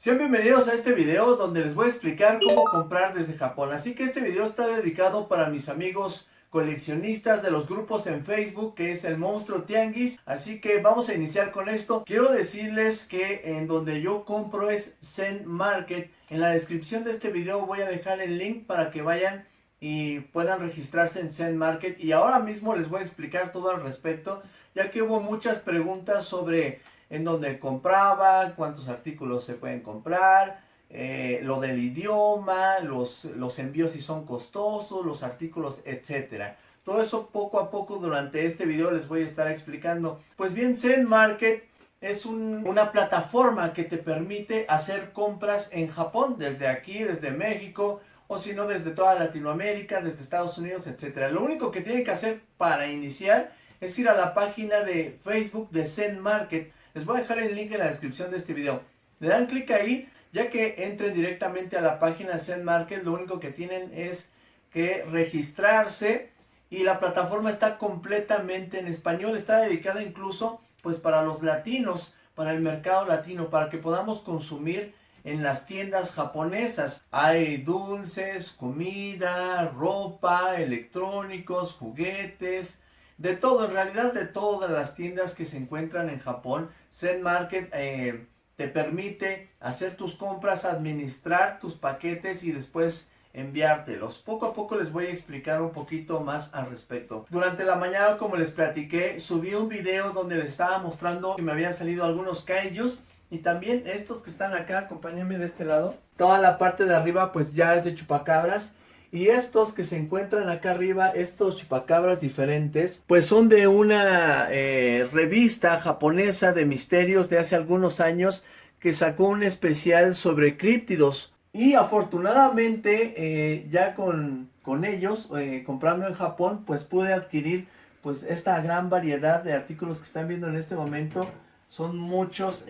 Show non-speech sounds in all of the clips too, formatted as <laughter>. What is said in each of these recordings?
Sean bienvenidos a este video donde les voy a explicar cómo comprar desde Japón. Así que este video está dedicado para mis amigos coleccionistas de los grupos en Facebook que es el Monstruo Tianguis. Así que vamos a iniciar con esto. Quiero decirles que en donde yo compro es Zen Market. En la descripción de este video voy a dejar el link para que vayan y puedan registrarse en Zen Market. Y ahora mismo les voy a explicar todo al respecto ya que hubo muchas preguntas sobre en dónde compraba, cuántos artículos se pueden comprar, eh, lo del idioma, los, los envíos si son costosos, los artículos, etcétera. Todo eso poco a poco durante este video les voy a estar explicando. Pues bien, Zen Market es una plataforma que te permite hacer compras en Japón, desde aquí, desde México, o si no, desde toda Latinoamérica, desde Estados Unidos, etcétera. Lo único que tienen que hacer para iniciar es ir a la página de Facebook de Zen Market. Les voy a dejar el link en la descripción de este video. Le dan clic ahí, ya que entren directamente a la página Zen Market, lo único que tienen es que registrarse y la plataforma está completamente en español, está dedicada incluso pues para los latinos, para el mercado latino, para que podamos consumir en las tiendas japonesas. Hay dulces, comida, ropa, electrónicos, juguetes, de todo, en realidad de todas las tiendas que se encuentran en Japón, Zen Market eh, te permite hacer tus compras, administrar tus paquetes y después enviártelos. Poco a poco les voy a explicar un poquito más al respecto. Durante la mañana, como les platiqué, subí un video donde les estaba mostrando que me habían salido algunos kaijus y también estos que están acá, acompáñenme de este lado. Toda la parte de arriba pues ya es de chupacabras y estos que se encuentran acá arriba, estos chupacabras diferentes, pues son de una eh, revista japonesa de misterios de hace algunos años que sacó un especial sobre críptidos. Y afortunadamente eh, ya con, con ellos, eh, comprando en Japón, pues pude adquirir pues esta gran variedad de artículos que están viendo en este momento. Son muchos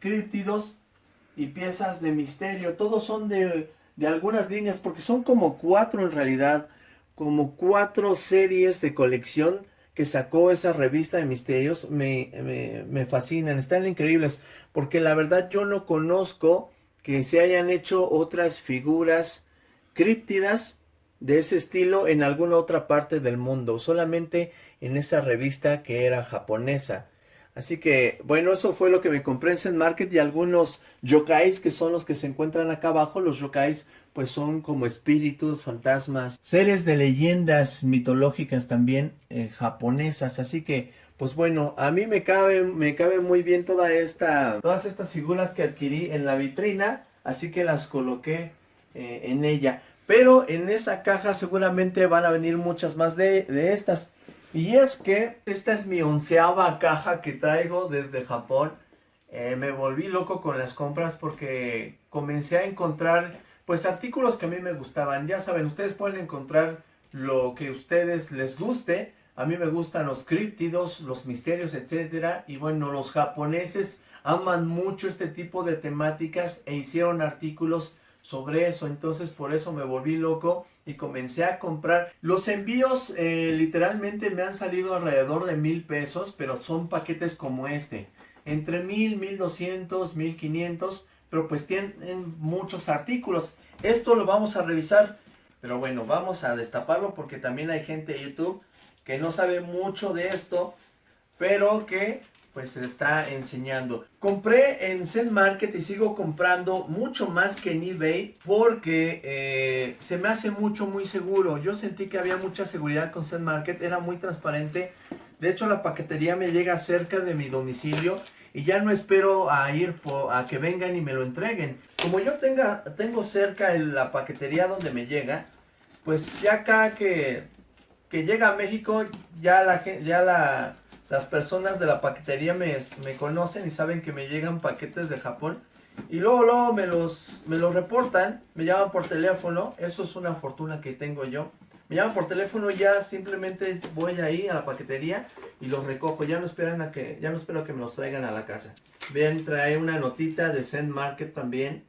críptidos y piezas de misterio. Todos son de de algunas líneas, porque son como cuatro en realidad, como cuatro series de colección que sacó esa revista de misterios, me, me, fascinan, están increíbles, porque la verdad yo no conozco que se hayan hecho otras figuras críptidas de ese estilo en alguna otra parte del mundo, solamente en esa revista que era japonesa. Así que, bueno, eso fue lo que me compré en Zen Market y algunos yokais que son los que se encuentran acá abajo. Los yokais pues son como espíritus, fantasmas, seres de leyendas mitológicas también eh, japonesas. Así que, pues bueno, a mí me cabe, me cabe muy bien toda esta, todas estas figuras que adquirí en la vitrina. Así que las coloqué eh, en ella. Pero en esa caja seguramente van a venir muchas más de, de estas. Y es que esta es mi onceava caja que traigo desde Japón. Eh, me volví loco con las compras porque comencé a encontrar pues artículos que a mí me gustaban. Ya saben, ustedes pueden encontrar lo que a ustedes les guste. A mí me gustan los críptidos, los misterios, etcétera. Y bueno, los japoneses aman mucho este tipo de temáticas e hicieron artículos sobre eso. Entonces por eso me volví loco y comencé a comprar. Los envíos eh, literalmente me han salido alrededor de mil pesos, pero son paquetes como este. Entre mil, mil doscientos, mil quinientos, pero pues tienen muchos artículos. Esto lo vamos a revisar, pero bueno, vamos a destaparlo porque también hay gente de YouTube que no sabe mucho de esto, pero que pues se está enseñando. Compré en Zen Market y sigo comprando mucho más que en eBay porque eh, se me hace mucho muy seguro. Yo sentí que había mucha seguridad con Zen Market, era muy transparente. De hecho la paquetería me llega cerca de mi domicilio y ya no espero a ir a que vengan y me lo entreguen. Como yo tenga, tengo cerca la paquetería donde me llega, pues ya acá que, que llega a México ya la, ya la las personas de la paquetería me, conocen y saben que me llegan paquetes de Japón. Y luego, luego me los, me los reportan, me llaman por teléfono, eso es una fortuna que tengo yo. Me llaman por teléfono ya simplemente voy ahí a la paquetería y los recojo. Ya no esperan a que, ya no espero que me los traigan a la casa. Ven, trae una notita de Zen Market también.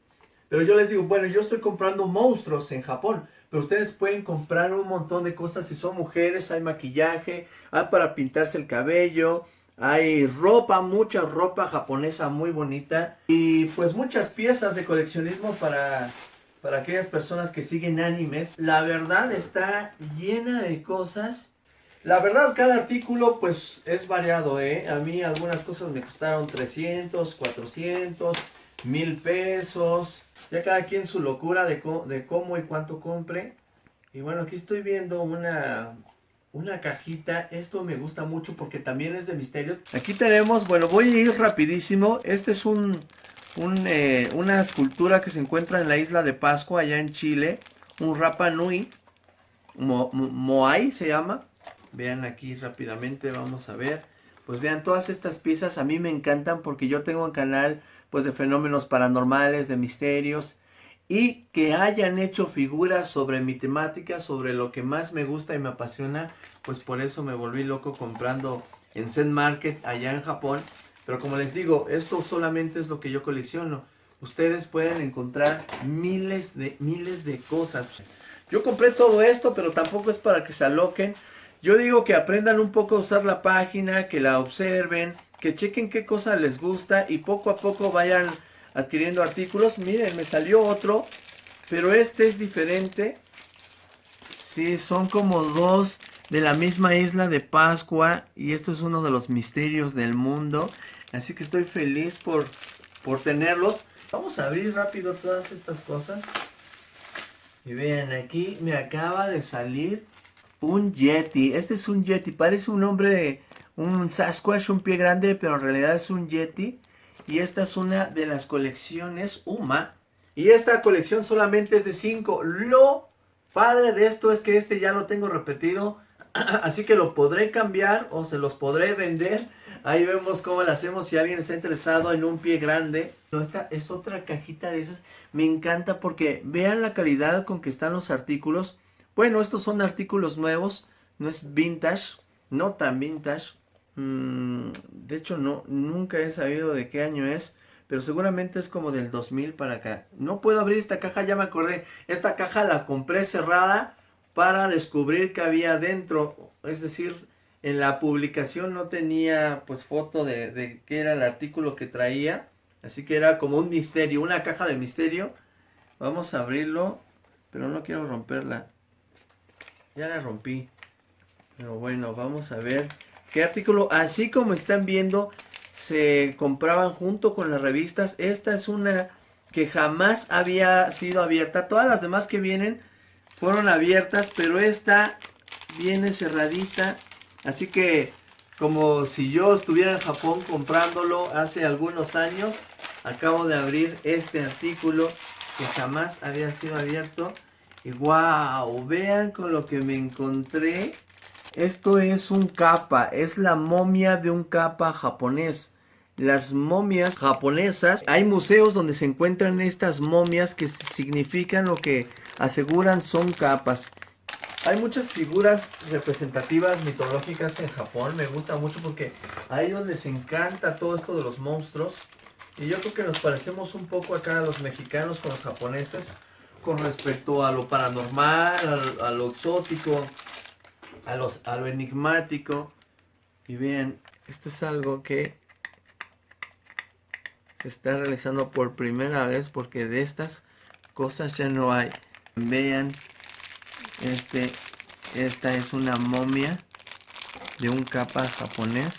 Pero yo les digo, bueno, yo estoy comprando monstruos en Japón. Pero ustedes pueden comprar un montón de cosas si son mujeres, hay maquillaje, hay para pintarse el cabello, Hay ropa, mucha ropa japonesa muy bonita. Y pues muchas piezas de coleccionismo para, para aquellas personas que siguen animes. La verdad está llena de cosas. La verdad cada artículo pues es variado, ¿eh? A mí algunas cosas me costaron 300, 400, mil pesos. Ya cada quien su locura de, de cómo y cuánto compre. Y bueno, aquí estoy viendo una, una cajita. Esto me gusta mucho porque también es de misterios. Aquí tenemos, bueno, voy a ir rapidísimo. Este es un, eh, una escultura que se encuentra en la isla de Pascua, allá en Chile. Un Rapa Nui. Moai se llama. Vean aquí rápidamente, vamos a ver. Pues vean, todas estas piezas a mí me encantan porque yo tengo un canal pues de fenómenos paranormales, de misterios y que hayan hecho figuras sobre mi temática, sobre lo que más me gusta y me apasiona, pues por eso me volví loco comprando en Zen Market allá en Japón. Pero como les digo, esto solamente es lo que yo colecciono. Ustedes pueden encontrar miles de, miles de cosas. Yo compré todo esto, pero tampoco es para que se aloquen. Yo digo que aprendan un poco a usar la página, que la observen, que chequen qué cosa les gusta y poco a poco vayan adquiriendo artículos. Miren, me salió otro, pero este es diferente. Sí, son como dos de la misma isla de Pascua y esto es uno de los misterios del mundo. Así que estoy feliz por, por tenerlos. Vamos a abrir rápido todas estas cosas. Y vean, aquí me acaba de salir un Yeti. Este es un Yeti. Parece un hombre, un Sasquatch, un pie grande, pero en realidad es un Yeti. Y esta es una de las colecciones UMA. Y esta colección solamente es de 5. Lo padre de esto es que este ya lo tengo repetido. <clears throat> Así que lo podré cambiar o se los podré vender. Ahí vemos cómo lo hacemos si alguien está interesado en un pie grande. Esta es otra cajita de esas. Me encanta porque vean la calidad con que están los artículos. Bueno, estos son artículos nuevos. No es vintage. No tan vintage. Mm, de hecho, no, nunca he sabido de qué año es, pero seguramente es como del 2000 para acá. No puedo abrir esta caja, ya me acordé. Esta caja la compré cerrada para descubrir que había dentro. Es decir, en la publicación no tenía pues foto de, de qué era el artículo que traía. Así que era como un misterio, una caja de misterio. Vamos a abrirlo, pero no quiero romperla. Ya la rompí. Pero bueno, vamos a ver ¿Qué artículo? Así como están viendo, se compraban junto con las revistas. Esta es una que jamás había sido abierta. Todas las demás que vienen fueron abiertas, pero esta viene cerradita. Así que como si yo estuviera en Japón comprándolo hace algunos años, acabo de abrir este artículo que jamás había sido abierto. Y wow, vean con lo que me encontré. Esto es un capa, es la momia de un capa japonés. Las momias japonesas, hay museos donde se encuentran estas momias que significan lo que aseguran son capas. Hay muchas figuras representativas mitológicas en Japón, me gusta mucho porque a ellos les encanta todo esto de los monstruos. Y yo creo que nos parecemos un poco acá a los mexicanos con los japoneses con respecto a lo paranormal, a, lo exótico, a, lo enigmático. Y vean, esto es algo que se está realizando por primera vez porque de estas cosas ya no hay. Vean, este, esta es una momia de un capa japonés.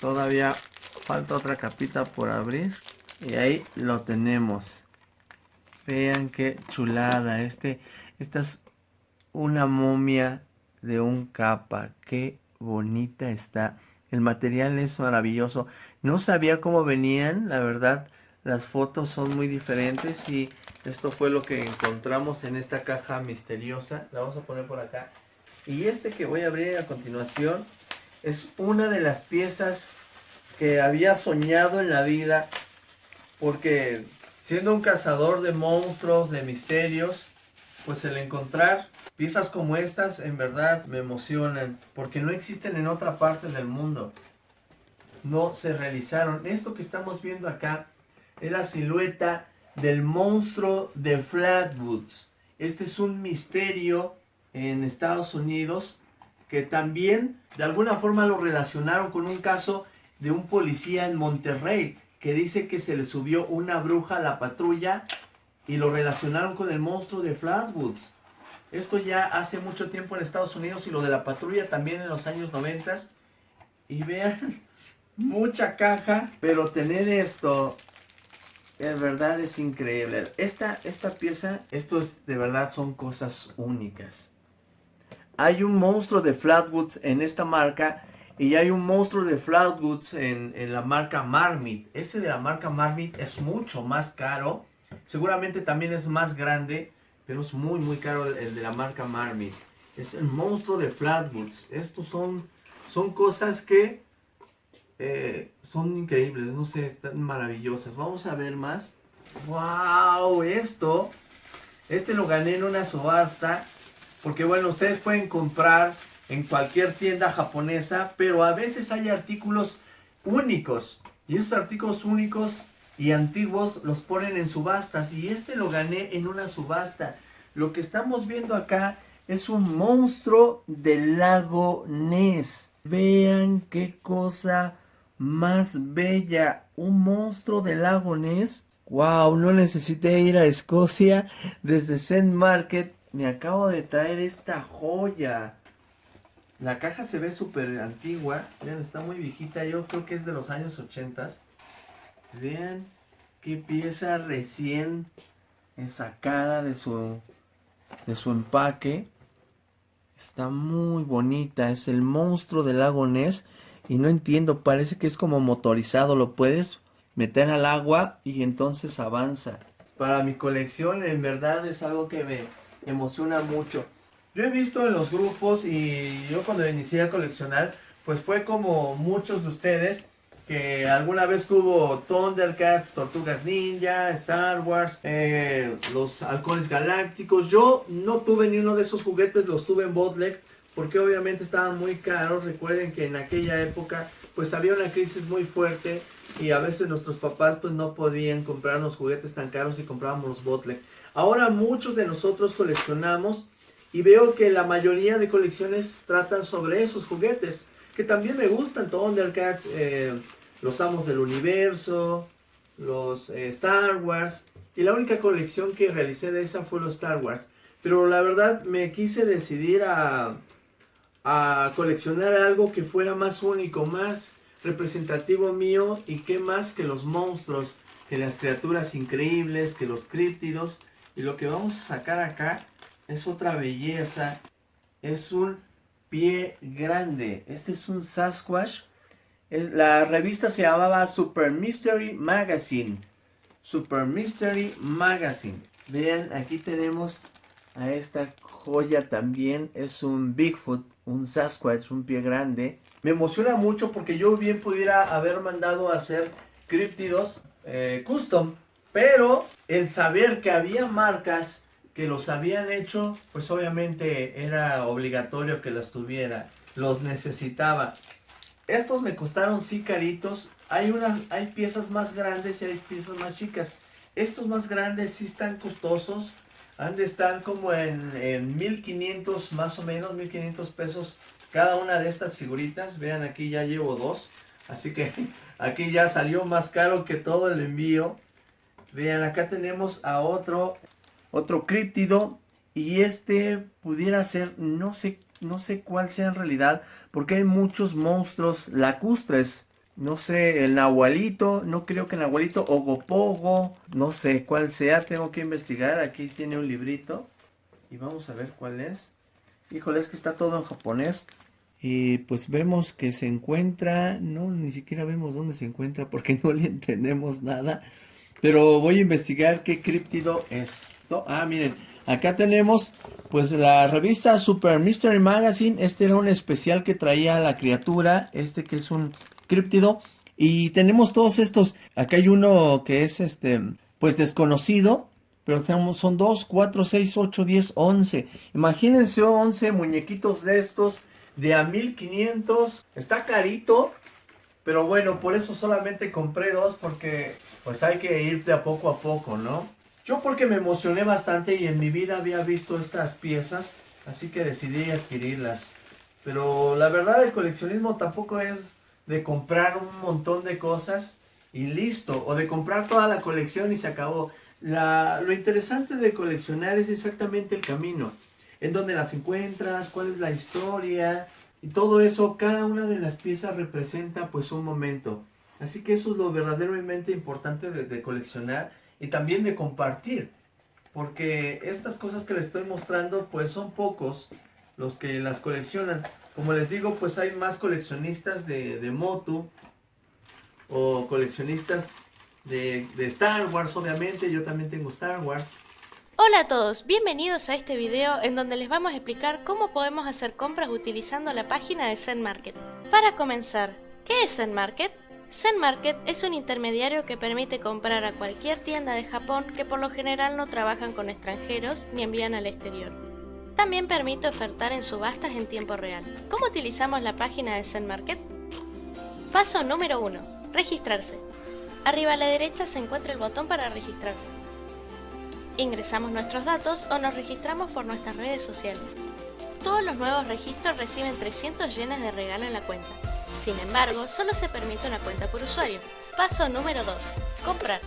Todavía falta otra capita por abrir. Y ahí lo tenemos. Vean qué chulada. Este, esta es una momia de un capa. Qué bonita está. El material es maravilloso. No sabía cómo venían, la verdad. Las fotos son muy diferentes y esto fue lo que encontramos en esta caja misteriosa. La vamos a poner por acá. Y este que voy a abrir a continuación es una de las piezas que había soñado en la vida. Porque siendo un cazador de monstruos, de misterios, pues el encontrar piezas como estas en verdad me emocionan porque no existen en otra parte del mundo. No se realizaron. Esto que estamos viendo acá es la silueta del monstruo de Flatwoods. Este es un misterio en Estados Unidos que también de alguna forma lo relacionaron con un caso de un policía en Monterrey que dice que se le subió una bruja a la patrulla y lo relacionaron con el monstruo de Flatwoods. Esto ya hace mucho tiempo en Estados Unidos y lo de la patrulla también en los años 90. Y vean, <laughs> mucha caja, pero tener esto en verdad es increíble. Esta, esta pieza, esto es de verdad son cosas únicas. Hay un monstruo de Flatwoods en esta marca y hay un monstruo de Flatwoods en, en la marca Marmit. Ese de la marca Marmit es mucho más caro. Seguramente también es más grande, pero es muy muy caro el, de la marca Marmit. Es el monstruo de Flatwoods. Estos son, son cosas que eh, son increíbles, no sé, están maravillosas. Vamos a ver más. ¡Wow! Esto, este lo gané en una subasta. Porque bueno, ustedes pueden comprar en cualquier tienda japonesa, pero a veces hay artículos únicos. Y esos artículos únicos y antiguos los ponen en subastas. Y este lo gané en una subasta. Lo que estamos viendo acá es un monstruo del lago Ness. Vean qué cosa más bella. Un monstruo del lago Ness. Wow, no necesité ir a Escocia desde St. Market. Me acabo de traer esta joya. La caja se ve súper antigua. Vean, está muy viejita. Yo creo que es de los años 80. Vean qué pieza recién sacada de su, de su empaque. Está muy bonita. Es el monstruo del lago Ness. Y no entiendo, parece que es como motorizado. Lo puedes meter al agua y entonces avanza. Para mi colección en verdad es algo que me emociona mucho. Yo he visto en los grupos y yo cuando inicié a coleccionar, pues fue como muchos de ustedes que alguna vez tuvo Thundercats, Tortugas Ninja, Star Wars, eh, los halcones galácticos. Yo no tuve ni uno de esos juguetes, los tuve en Botlek porque obviamente estaban muy caros. Recuerden que en aquella época pues había una crisis muy fuerte y a veces nuestros papás pues no podían comprarnos juguetes tan caros y comprábamos los Botlek. Ahora muchos de nosotros coleccionamos y veo que la mayoría de colecciones tratan sobre esos juguetes, que también me gustan, Thundercats, eh, los Amos del Universo, los eh, Star Wars, y la única colección que realicé de esa fue los Star Wars. Pero la verdad me quise decidir a, coleccionar algo que fuera más único, más representativo mío y que más que los monstruos, que las criaturas increíbles, que los críptidos. Y lo que vamos a sacar acá es otra belleza. Es un pie grande. Este es un Sasquatch. La revista se llamaba Super Mystery Magazine. Super Mystery Magazine. Vean, aquí tenemos a esta joya también. Es un Bigfoot, un Sasquatch, un pie grande. Me emociona mucho porque yo bien pudiera haber mandado a hacer críptidos eh, custom. Pero el saber que había marcas que los habían hecho, pues obviamente era obligatorio que los tuviera, los necesitaba. Estos me costaron sí caritos, hay, unas, hay piezas más grandes y hay piezas más chicas. Estos más grandes sí están costosos, han de estar como en, en 1500 más o menos, 1500 pesos cada una de estas figuritas. Vean aquí ya llevo dos, así que <laughs> aquí ya salió más caro que todo el envío. Vean acá tenemos a otro otro críptido y este pudiera ser, no sé, no sé cuál sea en realidad, porque hay muchos monstruos lacustres. No sé, el nahualito, no creo que el nahualito, o gopogo, no sé cuál sea, tengo que investigar. Aquí tiene un librito y vamos a ver cuál es. Híjole, es que está todo en japonés. Y pues vemos que se encuentra, no, ni siquiera vemos dónde se encuentra porque no le entendemos nada. Pero voy a investigar qué críptido es. Ah, miren, acá tenemos pues la revista Super Mystery Magazine. Este era un especial que traía la criatura, este que es un críptido. Y tenemos todos estos. Acá hay uno que es este, pues desconocido. Pero tenemos, son 2, 4, 6, 8, 10, 11. Imagínense 11 muñequitos de estos de a 1500. Está carito. Pero bueno, por eso solamente compré dos porque pues hay que ir de a poco a poco, ¿no? Yo porque me emocioné bastante y en mi vida había visto estas piezas, así que decidí adquirirlas. Pero la verdad el coleccionismo tampoco es de comprar un montón de cosas y listo, o de comprar toda la colección y se acabó. La, lo interesante de coleccionar es exactamente el camino, en donde las encuentras, cuál es la historia, y todo eso, cada una de las piezas representa pues un momento. Así que eso es lo verdaderamente importante de, de coleccionar y también de compartir. Porque estas cosas que les estoy mostrando pues son pocos los que las coleccionan. Como les digo pues hay más coleccionistas de, de Motu o coleccionistas de, de Star Wars obviamente. Yo también tengo Star Wars. Hola a todos, bienvenidos a este video en donde les vamos a explicar cómo podemos hacer compras utilizando la página de Zen Market. Para comenzar, ¿qué es Zen Market? Zen Market es un intermediario que permite comprar a cualquier tienda de Japón que por lo general no trabajan con extranjeros ni envían al exterior. También permite ofertar en subastas en tiempo real. ¿Cómo utilizamos la página de Zen Market? Paso número 1. Registrarse. Arriba a la derecha se encuentra el botón para registrarse ingresamos nuestros datos o nos registramos por nuestras redes sociales. Todos los nuevos registros reciben 300 yenes de regalo en la cuenta. Sin embargo, solo se permite una cuenta por usuario. Paso número 2. Comprar.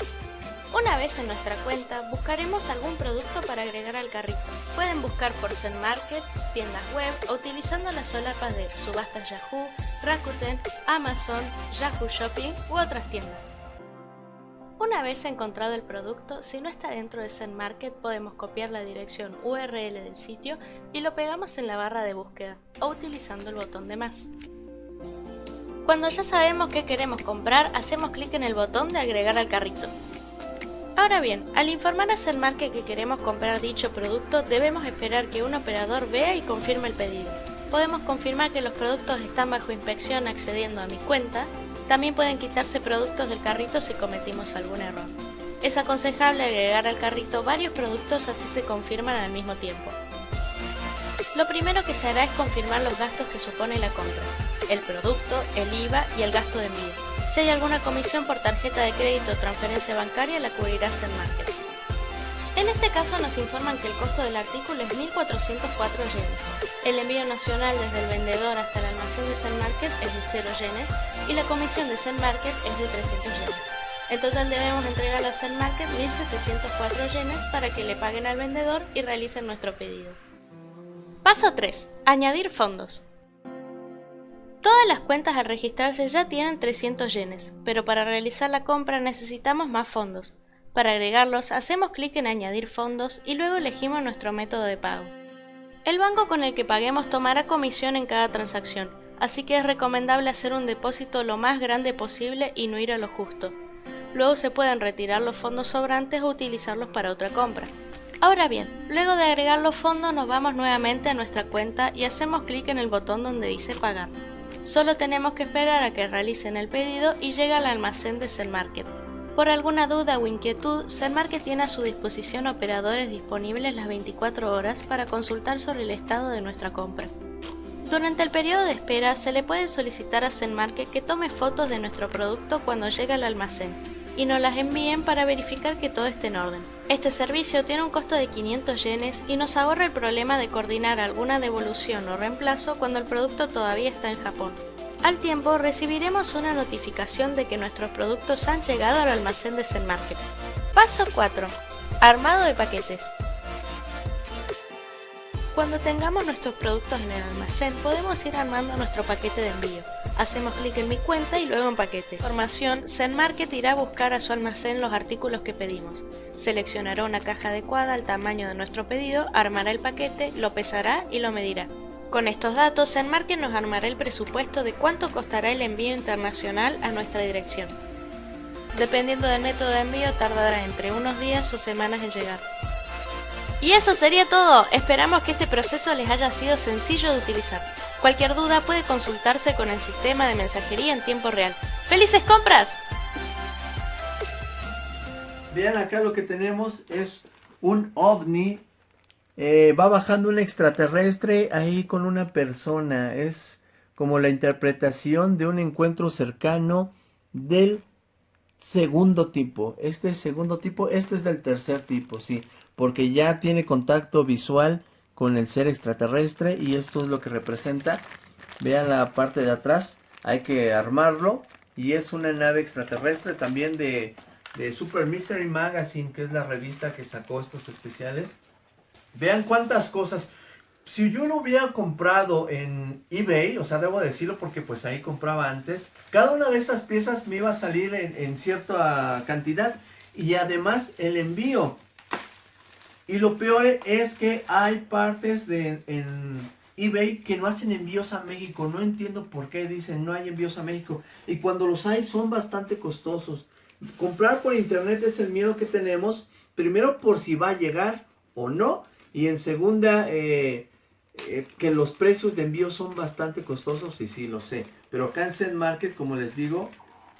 Una vez en nuestra cuenta, buscaremos algún producto para agregar al carrito. Pueden buscar por Zen Market, tiendas web o utilizando las solapas de Subastas Yahoo, Rakuten, Amazon, Yahoo Shopping u otras tiendas. Una vez encontrado el producto, si no está dentro de Zen Market podemos copiar la dirección URL del sitio y lo pegamos en la barra de búsqueda o utilizando el botón de más. Cuando ya sabemos qué queremos comprar, hacemos clic en el botón de agregar al carrito. Ahora bien, al informar a Market que queremos comprar dicho producto, debemos esperar que un operador vea y confirme el pedido. Podemos confirmar que los productos están bajo inspección accediendo a mi cuenta también pueden quitarse productos del carrito si cometimos algún error. Es aconsejable agregar al carrito varios productos así se confirman al mismo tiempo. Lo primero que se hará es confirmar los gastos que supone la compra, el producto, el IVA y el gasto de envío. Si hay alguna comisión por tarjeta de crédito o transferencia bancaria la cubrirá Market. En este caso nos informan que el costo del artículo es 1.404 yenes. El envío nacional desde el vendedor hasta el almacén de Market es de 0 yenes y la comisión de Market es de 300 yenes. En total debemos entregar a Market 1.704 yenes para que le paguen al vendedor y realicen nuestro pedido. Paso 3. Añadir fondos. Todas las cuentas al registrarse ya tienen 300 yenes, pero para realizar la compra necesitamos más fondos. Para agregarlos, hacemos clic en Añadir fondos y luego elegimos nuestro método de pago. El banco con el que paguemos tomará comisión en cada transacción, así que es recomendable hacer un depósito lo más grande posible y no ir a lo justo. Luego se pueden retirar los fondos sobrantes o utilizarlos para otra compra. Ahora bien, luego de agregar los fondos nos vamos nuevamente a nuestra cuenta y hacemos clic en el botón donde dice pagar. Solo tenemos que esperar a que realicen el pedido y llega al almacén de Zen Market. Por alguna duda o inquietud, Market tiene a su disposición operadores disponibles las 24 horas para consultar sobre el estado de nuestra compra. Durante el periodo de espera se le puede solicitar a Market que tome fotos de nuestro producto cuando llega al almacén y nos las envíen para verificar que todo esté en orden. Este servicio tiene un costo de 500 yenes y nos ahorra el problema de coordinar alguna devolución o reemplazo cuando el producto todavía está en Japón. Al tiempo recibiremos una notificación de que nuestros productos han llegado al almacén de Zen. Paso 4. Armado de paquetes. Cuando tengamos nuestros productos en el almacén, podemos ir armando nuestro paquete de envío. Hacemos clic en mi cuenta y luego en paquete. Información, Zen Market irá a buscar a su almacén los artículos que pedimos. Seleccionará una caja adecuada al tamaño de nuestro pedido, armará el paquete, lo pesará y lo medirá. Con estos datos, Market nos armará el presupuesto de cuánto costará el envío internacional a nuestra dirección. Dependiendo del método de envío, tardará entre unos días o semanas en llegar. Y eso sería todo, esperamos que este proceso les haya sido sencillo de utilizar. Cualquier duda puede consultarse con el sistema de mensajería en tiempo real. ¡Felices compras! Vean acá lo que tenemos es un ovni eh, va bajando un extraterrestre ahí con una persona. Es como la interpretación de un encuentro cercano del segundo tipo. Este segundo tipo, este es del tercer tipo, sí. Porque ya tiene contacto visual con el ser extraterrestre y esto es lo que representa. Vean la parte de atrás, hay que armarlo. Y es una nave extraterrestre también de, de Super Mystery Magazine, que es la revista que sacó estos especiales. Vean cuántas cosas. Si yo lo hubiera comprado en eBay, o sea, debo decirlo porque pues ahí compraba antes, cada una de esas piezas me iba a salir en, cierta cantidad y además el envío. Y lo peor es que hay partes de, en eBay que no hacen envíos a México. No entiendo por qué dicen no hay envíos a México. Y cuando los hay son bastante costosos. Comprar por internet es el miedo que tenemos. Primero por si va a llegar o no. Y en segunda, eh, eh, que los precios de envío son bastante costosos, y sí, lo sé. Pero acá en Market, como les digo,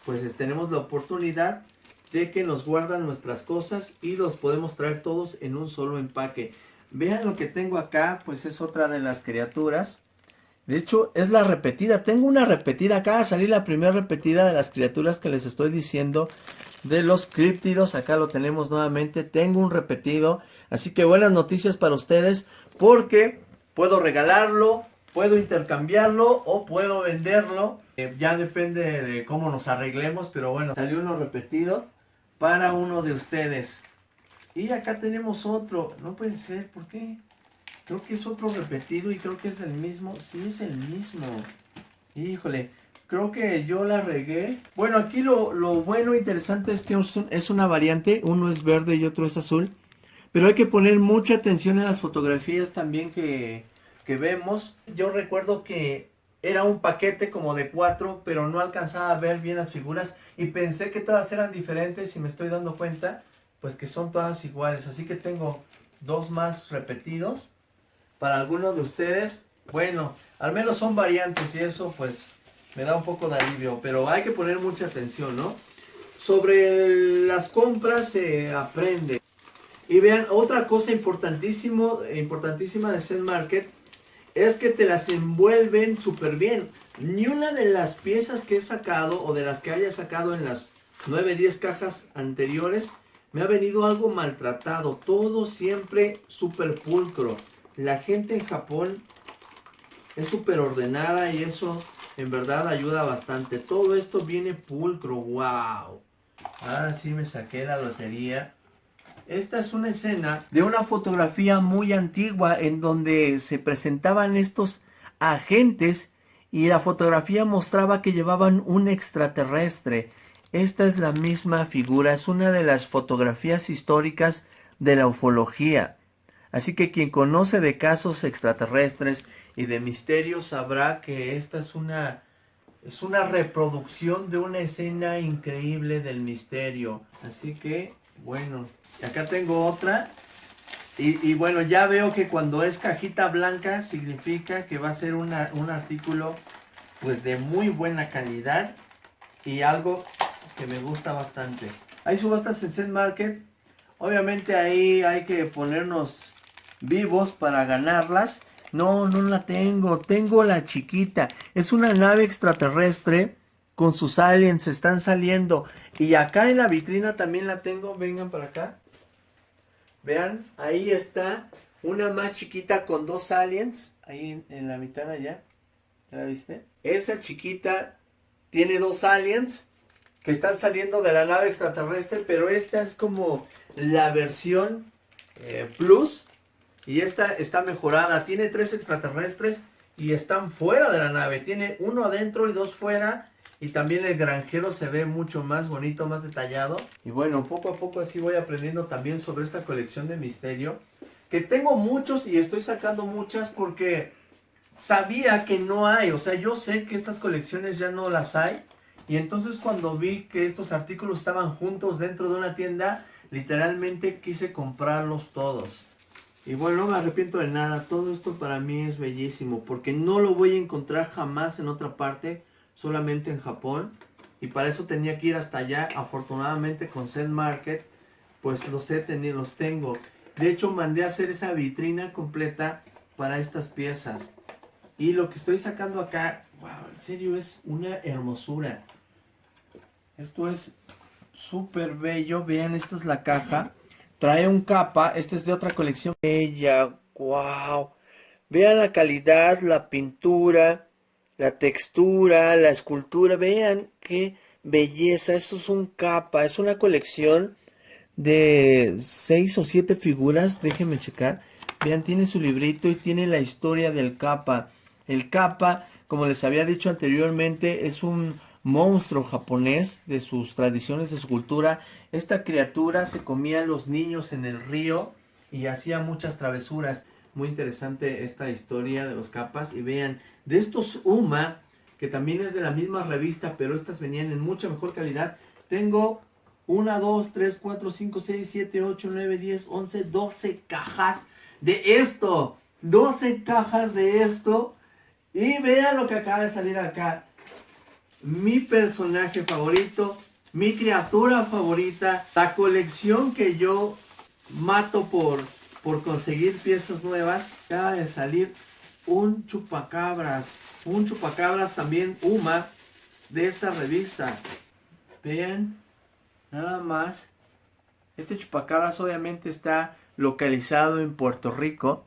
pues tenemos la oportunidad de que nos guardan nuestras cosas y los podemos traer todos en un solo empaque. Vean lo que tengo acá, pues es otra de las criaturas. De hecho, es la repetida. Tengo una repetida. Acá salir la primera repetida de las criaturas que les estoy diciendo. De los críptidos. Acá lo tenemos nuevamente. Tengo un repetido. Así que buenas noticias para ustedes. Porque puedo regalarlo. Puedo intercambiarlo. O puedo venderlo. Eh, ya depende de cómo nos arreglemos. Pero bueno, salió uno repetido. Para uno de ustedes. Y acá tenemos otro. No puede ser. ¿Por qué? Creo que es otro repetido y creo que es el mismo. Sí, es el mismo. Híjole, creo que yo la regué. Bueno, aquí lo, lo bueno e interesante es que es una variante. Uno es verde y otro es azul. Pero hay que poner mucha atención en las fotografías también que, que vemos. Yo recuerdo que era un paquete como de cuatro, pero no alcanzaba a ver bien las figuras. Y pensé que todas eran diferentes y me estoy dando cuenta, pues que son todas iguales. Así que tengo dos más repetidos para algunos de ustedes, bueno, al menos son variantes y eso pues me da un poco de alivio, pero hay que poner mucha atención, ¿no? Sobre las compras se aprende. Y vean, otra cosa importantísimo, importantísima de Zen Market es que te las envuelven súper bien. Ni una de las piezas que he sacado o de las que haya sacado en las 9, 10 cajas anteriores me ha venido algo maltratado. Todo siempre súper pulcro la gente en Japón es súper ordenada y eso en verdad ayuda bastante. Todo esto viene pulcro, wow. Ahora sí me saqué la lotería. Esta es una escena de una fotografía muy antigua en donde se presentaban estos agentes y la fotografía mostraba que llevaban un extraterrestre. Esta es la misma figura, es una de las fotografías históricas de la ufología. Así que quien conoce de casos extraterrestres y de misterios sabrá que esta es una, es una reproducción de una escena increíble del misterio. Así que, bueno, acá tengo otra. Y, y, bueno, ya veo que cuando es cajita blanca significa que va a ser un artículo pues de muy buena calidad y algo que me gusta bastante. Hay subastas en Zen Market. Obviamente ahí hay que ponernos vivos para ganarlas. No, no la tengo. Tengo la chiquita. Es una nave extraterrestre con sus aliens. Están saliendo. Y acá en la vitrina también la tengo. Vengan para acá. Vean, ahí está. Una más chiquita con dos aliens. Ahí en, la mitad allá. ¿Ya la viste? Esa chiquita tiene dos aliens que están saliendo de la nave extraterrestre. Pero esta es como la versión eh, plus y esta está mejorada. Tiene tres extraterrestres y están fuera de la nave. Tiene uno adentro y dos fuera. Y también el granjero se ve mucho más bonito, más detallado. Y bueno, poco a poco así voy aprendiendo también sobre esta colección de misterio. Que tengo muchos y estoy sacando muchas porque sabía que no hay. O sea, yo sé que estas colecciones ya no las hay. Y entonces cuando vi que estos artículos estaban juntos dentro de una tienda, literalmente quise comprarlos todos. Y bueno, no me arrepiento de nada, todo esto para mí es bellísimo, porque no lo voy a encontrar jamás en otra parte, solamente en Japón. Y para eso tenía que ir hasta allá, afortunadamente con Zen Market, pues los he tenido, los tengo. De hecho, mandé a hacer esa vitrina completa para estas piezas. Y lo que estoy sacando acá, wow, en serio es una hermosura. Esto es súper bello, vean, esta es la caja. Trae un capa, este es de otra colección. Bella, wow. Vean la calidad, la pintura, la textura, la escultura. Vean qué belleza. Esto es un capa, es una colección de seis o siete figuras. Déjenme checar. Vean, tiene su librito y tiene la historia del capa. El capa, como les había dicho anteriormente, es un monstruo japonés de sus tradiciones de su cultura. Esta criatura se comía a los niños en el río y hacía muchas travesuras. Muy interesante esta historia de los capas. Y vean, de estos Uma, que también es de la misma revista, pero estas venían en mucha mejor calidad. Tengo 1, 2, 3, 4, 5, 6, 7, 8, 9, 10, 11, 12 cajas de esto. 12 cajas de esto. Y vean lo que acaba de salir acá. Mi personaje favorito, mi criatura favorita, la colección que yo mato por, por conseguir piezas nuevas. Acaba de salir un chupacabras. Un chupacabras también Uma de esta revista. Vean, nada más. Este chupacabras obviamente está localizado en Puerto Rico.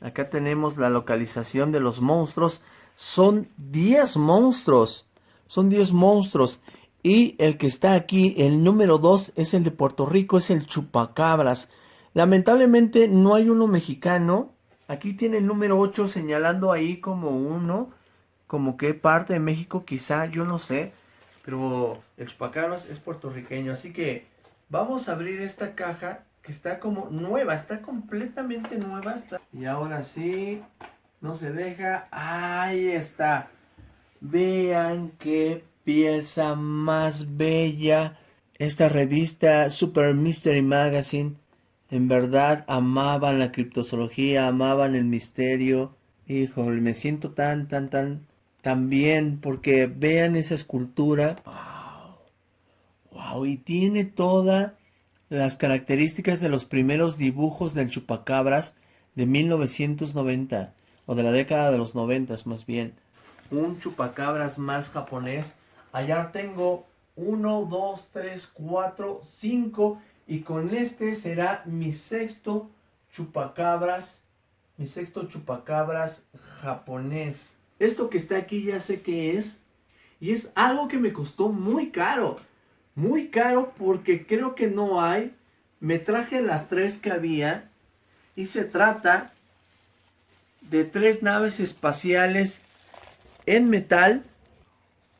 Acá tenemos la localización de los monstruos. Son 10 monstruos. Son 10 monstruos. Y el que está aquí, el número 2, es el de Puerto Rico, es el chupacabras. Lamentablemente no hay uno mexicano. Aquí tiene el número 8 señalando ahí como uno. Como que parte de México quizá, yo no sé. Pero el chupacabras es puertorriqueño. Así que vamos a abrir esta caja que está como nueva. Está completamente nueva. Y ahora sí, no se deja. Ahí está. Vean qué pieza más bella. Esta revista Super Mystery Magazine en verdad amaban la criptozoología, amaban el misterio. Híjole, me siento tan, tan, tan, tan bien porque vean esa escultura. Wow. Wow, y tiene todas las características de los primeros dibujos del chupacabras de 1990 o de la década de los 90 más bien. Un chupacabras más japonés. Allá tengo uno, dos, tres, cuatro, cinco y con este será mi sexto chupacabras, mi sexto chupacabras japonés. Esto que está aquí ya sé qué es. Y es algo que me costó muy caro. Muy caro porque creo que no hay. Me traje las tres que había. Y se trata de tres naves espaciales en metal.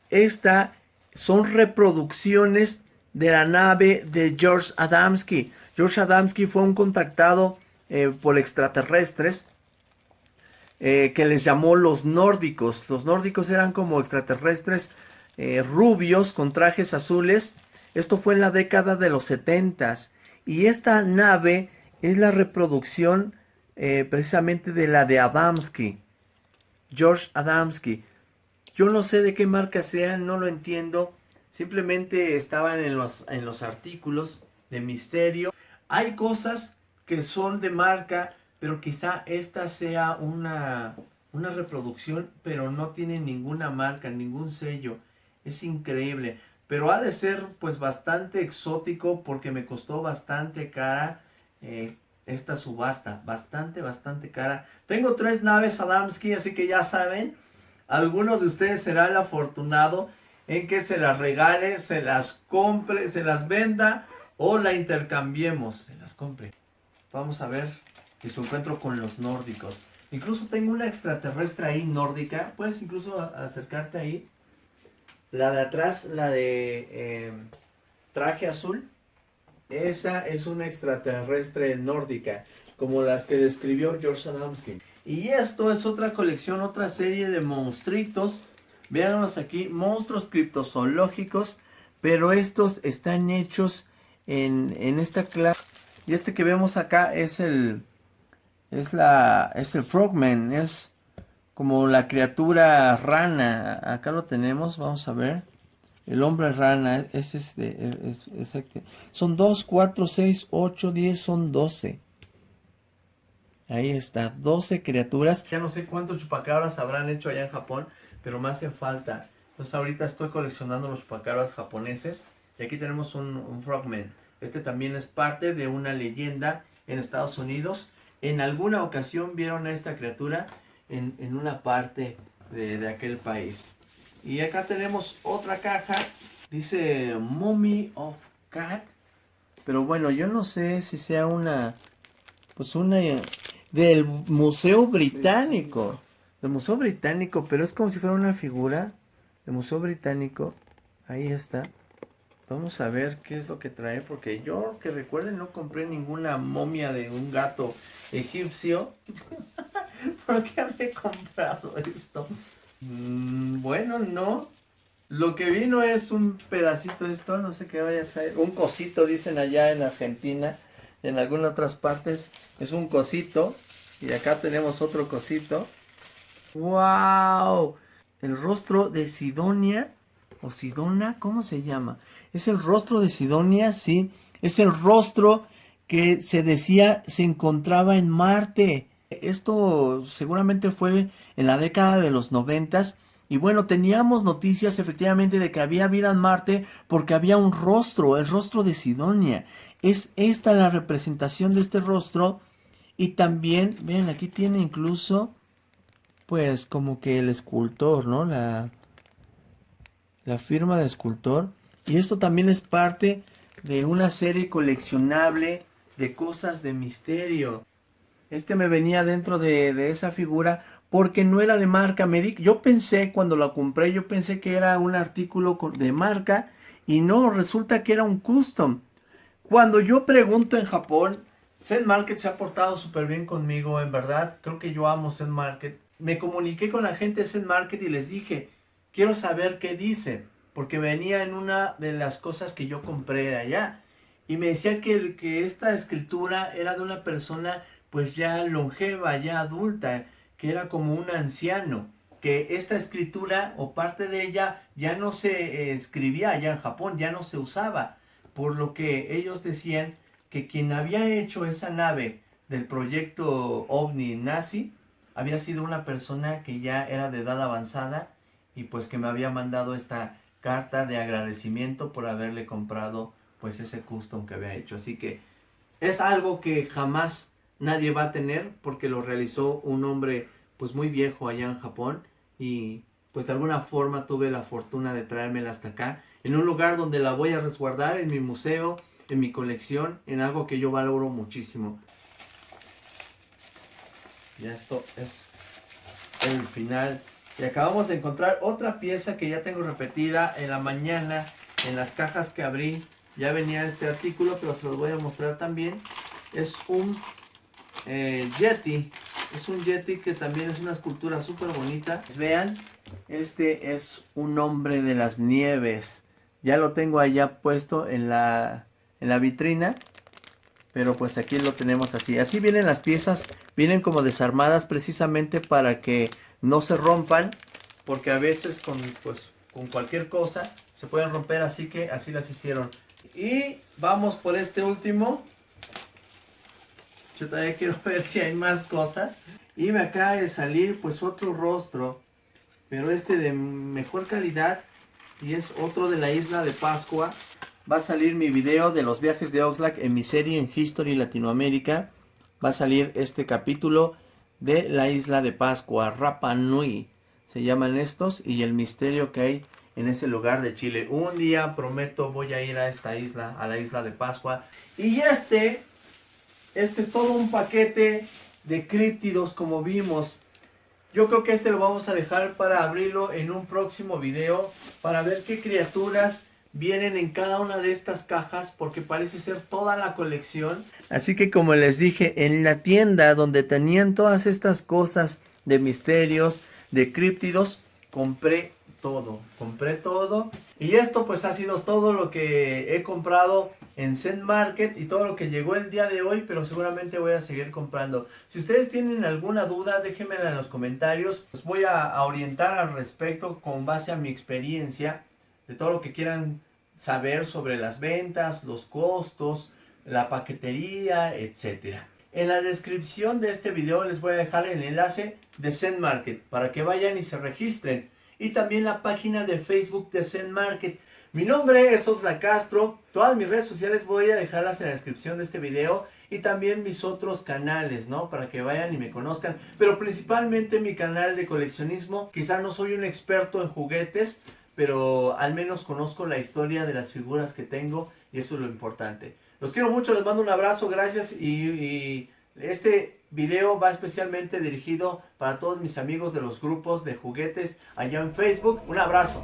Esta son reproducciones de la nave de George Adamski. George Adamski fue un contactado eh, por extraterrestres eh, que les llamó los nórdicos. Los nórdicos eran como extraterrestres eh, rubios con trajes azules. Esto fue en la década de los setentas. Y esta nave es la reproducción precisamente de la de Adamski. George Adamski. Yo no sé de qué marca sea, no lo entiendo. Simplemente estaban en los, en los artículos de misterio. Hay cosas que son de marca, pero quizá esta sea una, una reproducción, pero no tiene ninguna marca, ningún sello. Es increíble. Pero ha de ser pues bastante exótico porque me costó bastante cara eh, esta subasta. Bastante, bastante cara. Tengo tres naves Adamski, así que ya saben. Alguno de ustedes será el afortunado en que se las regale, se las compre, se las venda o la intercambiemos. Se las compre. Vamos a ver si se encuentro con los nórdicos. Incluso tengo una extraterrestre ahí nórdica. Puedes incluso acercarte ahí. La de atrás, la de eh, traje azul. Esa es una extraterrestre nórdica. Como las que describió George Adamski. Y esto es otra colección, otra serie de monstruitos Veanlos aquí, monstruos criptozoológicos, pero estos están hechos en, en esta clase. Y este que vemos acá es el, es la, es el frogman, es como la criatura rana. Acá lo tenemos, vamos a ver. El hombre rana es este, es, este. Son 2, 4, 6, 8, 10, son 12. Ahí está, 12 criaturas. Ya no sé cuántos chupacabras habrán hecho allá en Japón, pero me hace falta. Entonces ahorita estoy coleccionando los chupacabras japoneses. Y aquí tenemos un, frogman. Este también es parte de una leyenda en Estados Unidos. En alguna ocasión vieron a esta criatura en, una parte de, de aquel país. Y acá tenemos otra caja, dice Mummy of Cat. Pero bueno, yo no sé si sea una, pues una del Museo Británico. Del Museo Británico, pero es como si fuera una figura del Museo Británico. Ahí está. Vamos a ver qué es lo que trae, porque yo que recuerden no compré ninguna momia de un gato egipcio. <laughs> ¿Por qué había comprado esto? Mm, bueno, no. Lo que vino es un pedacito de esto, no sé qué vaya a ser. Un cosito, dicen allá en Argentina. En algunas otras partes es un cosito. Y acá tenemos otro cosito. ¡Wow! El rostro de Sidonia. ¿O Sidona? ¿Cómo se llama? Es el rostro de Sidonia, sí. Es el rostro que se decía se encontraba en Marte. Esto seguramente fue en la década de los noventas. Y bueno, teníamos noticias efectivamente de que había vida en Marte porque había un rostro, el rostro de Sidonia. Es esta la representación de este rostro. Y también, ven, aquí tiene incluso, pues como que el escultor, ¿no? La, la firma de escultor. Y esto también es parte de una serie coleccionable de cosas de misterio. Este me venía dentro de, esa figura porque no era de marca. Medic. yo pensé cuando lo compré, yo pensé que era un artículo de marca y no, resulta que era un custom. Cuando yo pregunto en Japón, Zen Market se ha portado súper bien conmigo, en verdad. Creo que yo amo Zen Market. Me comuniqué con la gente de Zen Market y les dije, quiero saber qué dice porque venía en una de las cosas que yo compré allá. Y me decía que, que esta escritura era de una persona pues ya longeva, ya adulta, que era como un anciano, que esta escritura o parte de ella ya no se eh, escribía allá en Japón, ya no se usaba, por lo que ellos decían que quien había hecho esa nave del proyecto OVNI nazi había sido una persona que ya era de edad avanzada y pues que me había mandado esta carta de agradecimiento por haberle comprado pues ese custom que había hecho. Así que es algo que jamás nadie va a tener porque lo realizó un hombre pues muy viejo allá en Japón y pues de alguna forma tuve la fortuna de traérmela hasta acá en un lugar donde la voy a resguardar en mi museo, en mi colección, en algo que yo valoro muchísimo. Ya esto es el final y acabamos de encontrar otra pieza que ya tengo repetida en la mañana, en las cajas que abrí. Ya venía este artículo, pero se los voy a mostrar también. Es un eh, Yeti. Es un Yeti que también es una escultura súper bonita. Vean, este es un hombre de las nieves. Ya lo tengo allá puesto en la, en la vitrina. Pero pues aquí lo tenemos así. Así vienen las piezas. Vienen como desarmadas precisamente para que no se rompan porque a veces con, pues, con cualquier cosa se pueden romper, así que así las hicieron. Y vamos por este último. Yo todavía quiero ver si hay más cosas. Y me acaba de salir pues otro rostro, pero este de mejor calidad y es otro de la isla de Pascua. Va a salir mi video de los viajes de Oxlack en mi serie en History Latinoamérica. Va a salir este capítulo de la isla de Pascua, Rapa Nui, se llaman estos, y el misterio que hay en ese lugar de Chile. Un día prometo voy a ir a esta isla, a la isla de Pascua. Y este, este es todo un paquete de críptidos como vimos. Yo creo que este lo vamos a dejar para abrirlo en un próximo video, para ver qué criaturas vienen en cada una de estas cajas porque parece ser toda la colección. Así que como les dije, en la tienda donde tenían todas estas cosas de misterios, de críptidos, compré todo, compré todo. Y esto pues ha sido todo lo que he comprado en Zen Market y todo lo que llegó el día de hoy, pero seguramente voy a seguir comprando. Si ustedes tienen alguna duda, déjenmela en los comentarios. Los voy a, orientar al respecto con base a mi experiencia de todo lo que quieran saber sobre las ventas, los costos, la paquetería, etcétera. En la descripción de este video les voy a dejar el enlace de Zen Market para que vayan y se registren. Y también la página de Facebook de Zen Market. Mi nombre es Oxla Castro. Todas mis redes sociales voy a dejarlas en la descripción de este video. y también mis otros canales, ¿no? Para que vayan y me conozcan, pero principalmente mi canal de coleccionismo, quizá no soy un experto en juguetes, pero al menos conozco la historia de las figuras que tengo y eso es lo importante. Los quiero mucho, les mando un abrazo, gracias y, este video va especialmente dirigido para todos mis amigos de los grupos de juguetes allá en Facebook. Un abrazo.